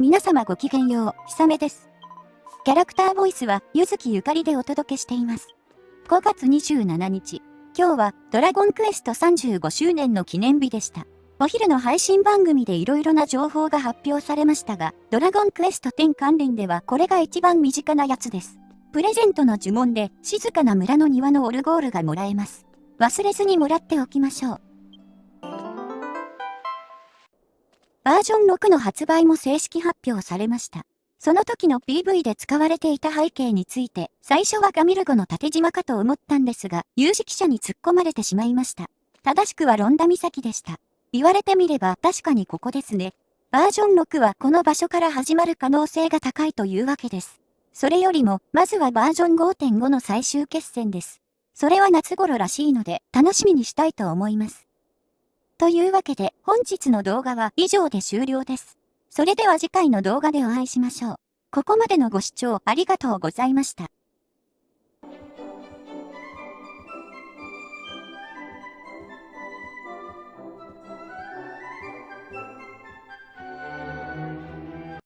皆様ごきげんよう、ひさめです。キャラクターボイスは、ゆずきゆかりでお届けしています。5月27日、今日は、ドラゴンクエスト35周年の記念日でした。お昼の配信番組で色々な情報が発表されましたが、ドラゴンクエスト10関連ではこれが一番身近なやつです。プレゼントの呪文で、静かな村の庭のオルゴールがもらえます。忘れずにもらっておきましょう。バージョン6の発売も正式発表されました。その時の PV で使われていた背景について、最初はガミルゴの縦島かと思ったんですが、有識者に突っ込まれてしまいました。正しくはロンダ岬でした。言われてみれば確かにここですね。バージョン6はこの場所から始まる可能性が高いというわけです。それよりも、まずはバージョン5.5の最終決戦です。それは夏頃らしいので、楽しみにしたいと思います。というわけで本日の動画は以上で終了です。それでは次回の動画でお会いしましょう。ここまでのご視聴ありがとうございました。